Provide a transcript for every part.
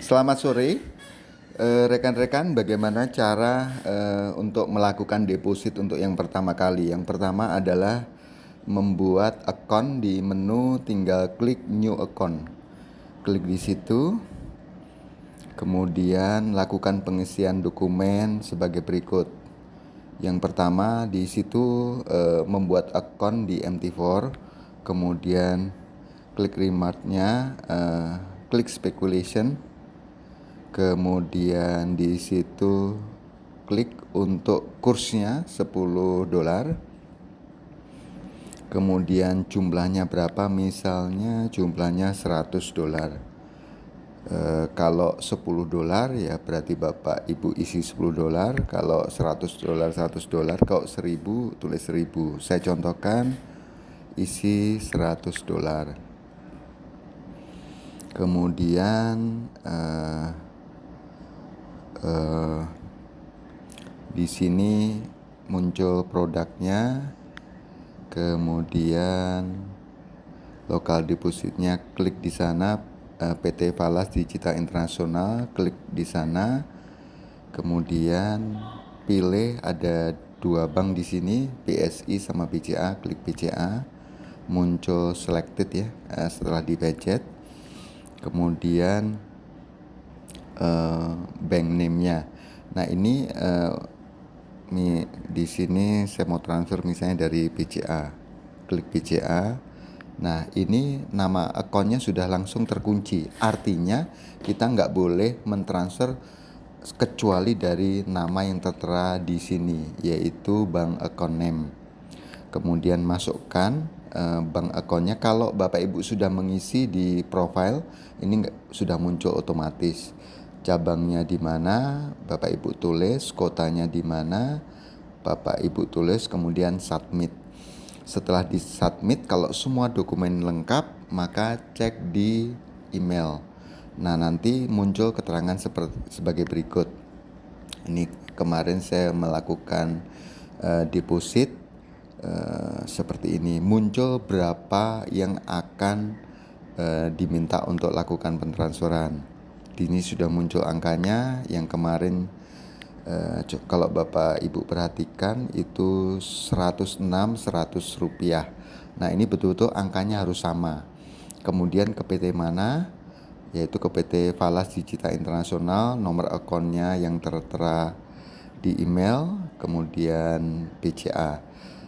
Selamat sore, eh, rekan-rekan. bagaimana cara uh, untuk melakukan deposit untuk yang pertama kali? Yang pertama adalah membuat account di menu, tinggal klik New Account. Klik di situ, kemudian lakukan pengisian dokumen sebagai berikut. Yang pertama di situ uh, membuat account di MT4, kemudian klik remarknya, uh, klik speculation kemudian di situ klik untuk kursnya 10 dolar. Kemudian jumlahnya berapa? Misalnya jumlahnya 100 dolar. E, kalau 10 dolar ya berarti bapak ibu isi 10 dolar. Kalau 100 dolar 100 dolar kalau 1000 tulis 1000 saya contohkan isi 100 dolar. Kemudian eh, uh, di sini muncul produknya kemudian lokal depositnya klik di sana eh, PT Falas Digital Internasional klik di sana. Kemudian pilih ada dua bank di sini BSI sama BCA klik BCA muncul selected ya uh, setelah di budget. Kemudian uh, bank name-nya. Nah, ini uh, di sini saya mau transfer misalnya dari BCA. Klik BCA. Nah, ini nama akunnya sudah langsung terkunci. Artinya kita nggak boleh mentransfer kecuali dari nama yang tertera di sini, yaitu bank account name. Kemudian masukkan uh, bank akunnya. Kalau Bapak Ibu sudah mengisi di profile, ini sudah muncul otomatis cabangnya di mana, Bapak Ibu tulis, kotanya di mana, Bapak Ibu tulis, kemudian submit. Setelah di submit, kalau semua dokumen lengkap, maka cek di email. Nah, nanti muncul keterangan seperti sebagai berikut. Ini kemarin saya melakukan uh, deposit uh, seperti ini. Muncul berapa yang akan uh, diminta untuk lakukan pentransferan ini sudah muncul angkanya yang kemarin eh, kalau Bapak Ibu perhatikan itu 106 100 rupiah. Nah ini betul-betul angkanya harus sama. Kemudian ke PT mana? Yaitu ke PT Falas Digital Internasional nomor akunnya yang tertera di email kemudian BCA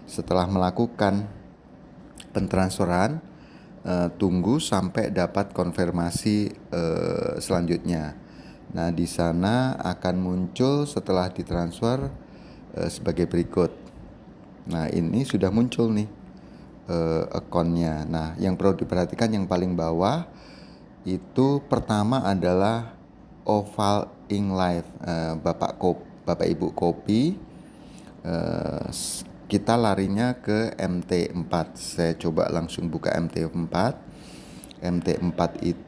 setelah melakukan pentransferan uh, tunggu sampai dapat konfirmasi uh, selanjutnya. Nah, di sana akan muncul setelah ditransfer uh, sebagai berikut. Nah, ini sudah muncul nih uh, akunnya. Nah, yang perlu diperhatikan yang paling bawah itu pertama adalah oval ink live uh, Bapak Bapak Ibu kopi kita larinya ke MT4 saya coba langsung buka MT4 MT4 itu